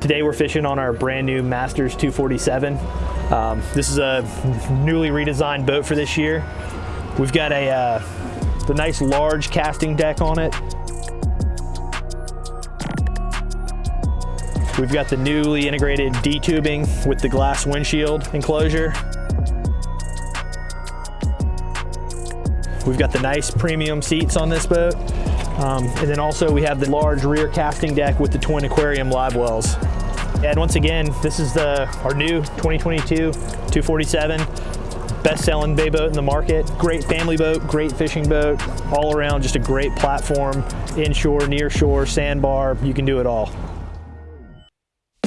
Today we're fishing on our brand new Masters 247. Um, this is a newly redesigned boat for this year. We've got a uh, the nice large casting deck on it. We've got the newly integrated D-tubing with the glass windshield enclosure. We've got the nice premium seats on this boat. Um, and then also we have the large rear casting deck with the twin aquarium live wells. And once again, this is the our new 2022 247 best-selling bay boat in the market. Great family boat, great fishing boat, all around just a great platform, inshore, near shore, sandbar, you can do it all.